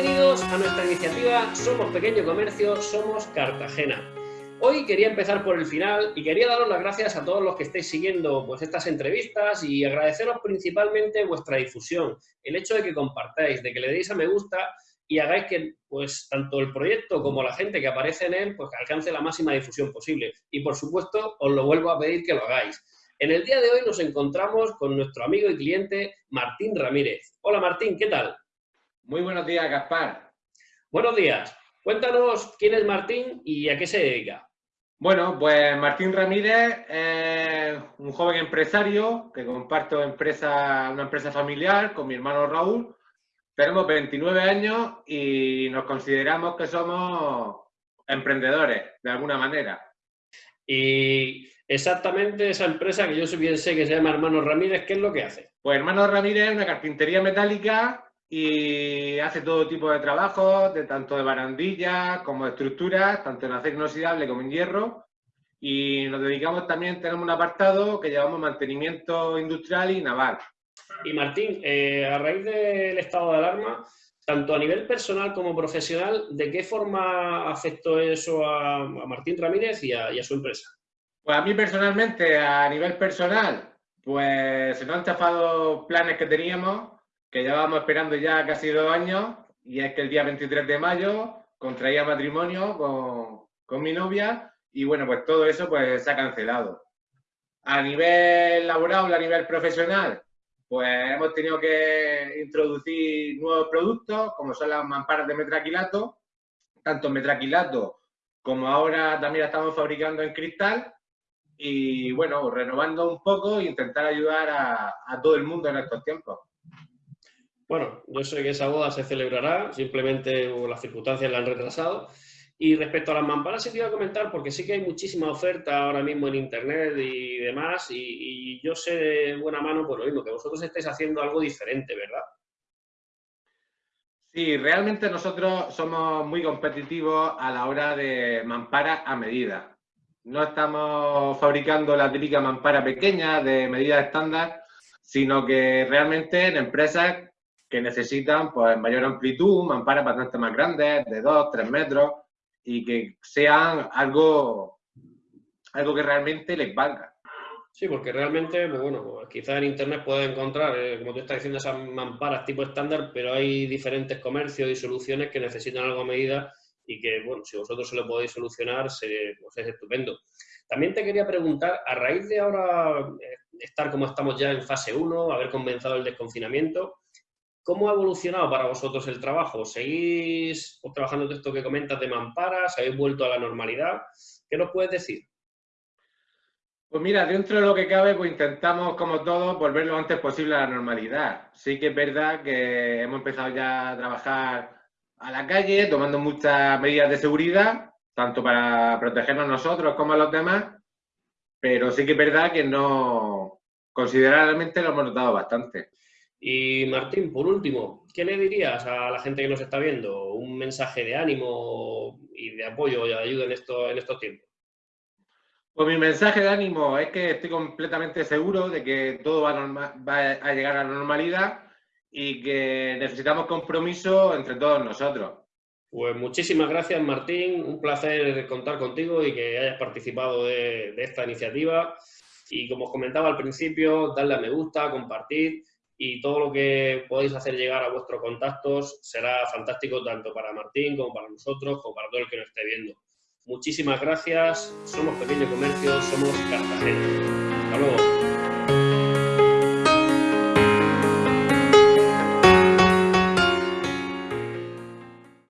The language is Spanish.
Bienvenidos a nuestra iniciativa Somos Pequeño Comercio, Somos Cartagena. Hoy quería empezar por el final y quería daros las gracias a todos los que estéis siguiendo pues, estas entrevistas y agradeceros principalmente vuestra difusión, el hecho de que compartáis, de que le deis a me gusta y hagáis que pues, tanto el proyecto como la gente que aparece en él pues, alcance la máxima difusión posible. Y por supuesto, os lo vuelvo a pedir que lo hagáis. En el día de hoy nos encontramos con nuestro amigo y cliente Martín Ramírez. Hola Martín, ¿qué tal? Muy buenos días, Gaspar. Buenos días. Cuéntanos quién es Martín y a qué se dedica. Bueno, pues Martín Ramírez es un joven empresario que comparto empresa, una empresa familiar con mi hermano Raúl. Tenemos 29 años y nos consideramos que somos emprendedores, de alguna manera. Y exactamente esa empresa que yo bien sé que se llama Hermano Ramírez, ¿qué es lo que hace? Pues Hermano Ramírez es una carpintería metálica y hace todo tipo de trabajos, de tanto de barandillas como de estructuras, tanto en acero inoxidable como en hierro. Y nos dedicamos también, tenemos un apartado que llevamos mantenimiento industrial y naval. Y Martín, eh, a raíz del estado de alarma, tanto a nivel personal como profesional, ¿de qué forma afectó eso a, Martín Ramírez y a, y a, su empresa? Pues a mí personalmente, a nivel personal, pues se nos han chafado planes que teníamos que llevábamos esperando ya casi dos años y es que el día 23 de mayo contraía matrimonio con, con mi novia y bueno, pues todo eso pues se ha cancelado. A nivel laboral, a nivel profesional, pues hemos tenido que introducir nuevos productos como son las mamparas de metraquilato, tanto metraquilato como ahora también la estamos fabricando en cristal y bueno, renovando un poco e intentar ayudar a, a todo el mundo en estos tiempos. Bueno, yo sé que esa boda se celebrará, simplemente las circunstancias la han retrasado. Y respecto a las mamparas, sí te iba a comentar, porque sí que hay muchísima oferta ahora mismo en Internet y demás, y, yo sé de buena mano por lo mismo, que vosotros estáis haciendo algo diferente, ¿verdad? Sí, realmente nosotros somos muy competitivos a la hora de mampara a medida. No estamos fabricando la típica mampara pequeña de medida estándar, sino que realmente en empresas que necesitan pues, mayor amplitud, mamparas bastante más grandes, de 2, 3 metros, y que sean algo, algo que realmente les valga. Sí, porque realmente, bueno, quizás en internet puedes encontrar, eh, como tú estás diciendo, esas mamparas tipo estándar, pero hay diferentes comercios y soluciones que necesitan algo a medida y que, bueno, si vosotros se lo podéis solucionar, se, pues es estupendo. También te quería preguntar, a raíz de ahora eh, estar como estamos ya en fase 1, haber comenzado el desconfinamiento, ¿Cómo ha evolucionado para vosotros el trabajo? ¿Seguís trabajando de esto que comentas de mamparas? ¿Habéis vuelto a la normalidad? ¿Qué nos puedes decir? Pues mira, dentro de lo que cabe, pues intentamos, como todos, volver lo antes posible a la normalidad. Sí que es verdad que hemos empezado ya a trabajar a la calle, tomando muchas medidas de seguridad, tanto para protegernos nosotros como a los demás, pero sí que es verdad que no, considerablemente lo hemos notado bastante. Y Martín, por último, ¿qué le dirías a la gente que nos está viendo? ¿Un mensaje de ánimo y de apoyo y de ayuda en, esto, en estos tiempos? Pues mi mensaje de ánimo es que estoy completamente seguro de que todo va a, llegar a la normalidad y que necesitamos compromiso entre todos nosotros. Pues muchísimas gracias Martín, un placer contar contigo y que hayas participado de, de esta iniciativa. Y como os comentaba al principio, darle a me gusta, compartir y todo lo que podáis hacer llegar a vuestros contactos será fantástico tanto para Martín como para nosotros, como para todo el que nos esté viendo. Muchísimas gracias, somos Pequeño Comercio, somos Cartagena. Hasta luego.